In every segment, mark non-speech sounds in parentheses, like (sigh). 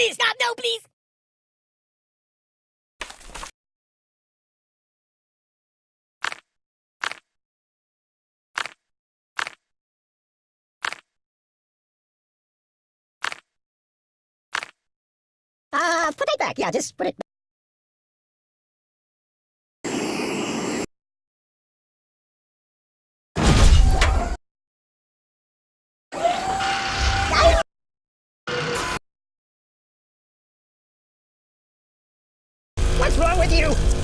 please, stop, no, please. Uh, put it back. Yeah, just put it What's wrong with you?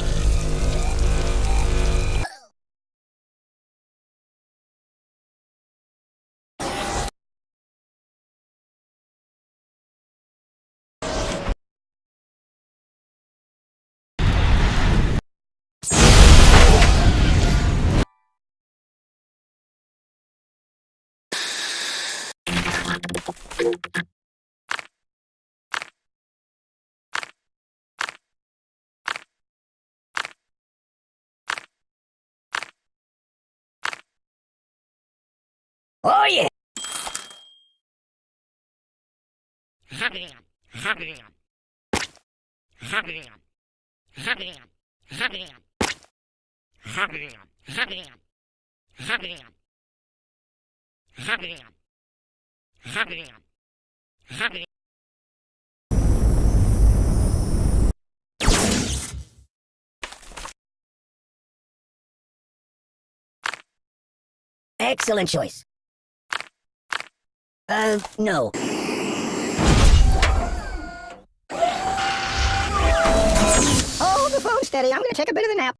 Oh, yeah. Excellent choice. Uh, no. Hold the phone steady. I'm gonna take a bit of a nap.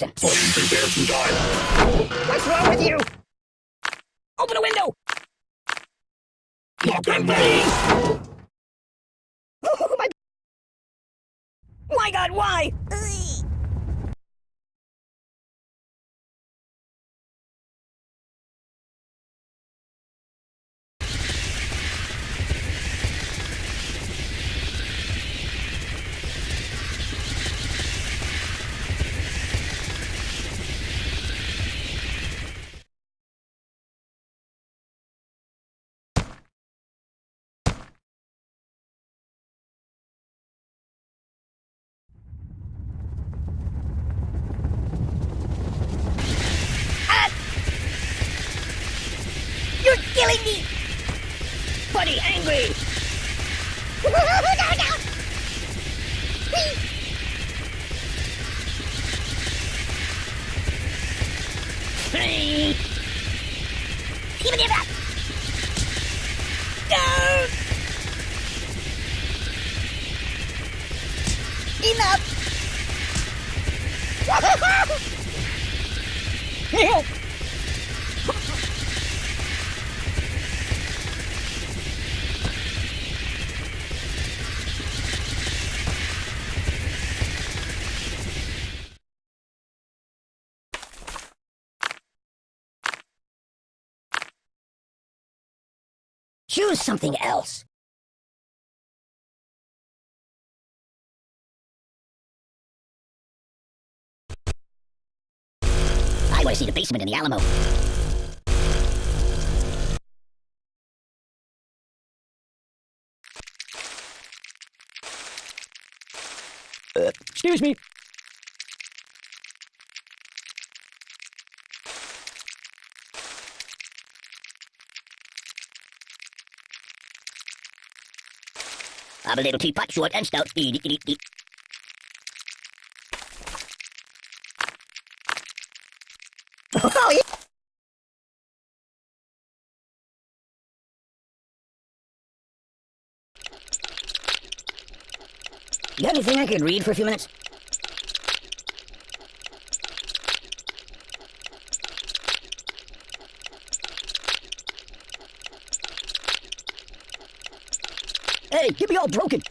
A person. What's wrong with you? Open the window. I'm burning. Oh, my My God, why? Buddy, angry! Hey! Give! Enough! Choose something else. I want to see the basement in the Alamo. Uh, excuse me. I'm a little teapot, short and stout. Eat, eat, eat, eat. Oh, yeah. You got anything I could read for a few minutes? Hey, get me all broken.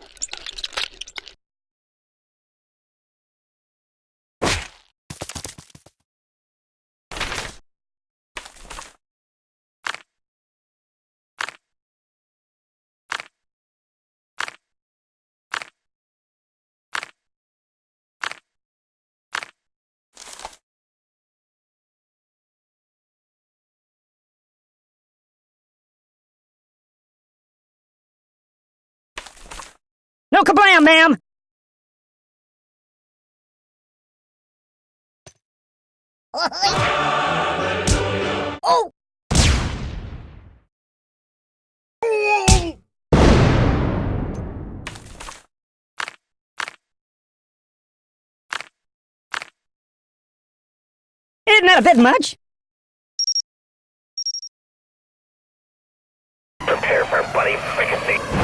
No kablam, ma'am! (laughs) Oh! Isn't that a bit much? Prepare for bloody fricassee.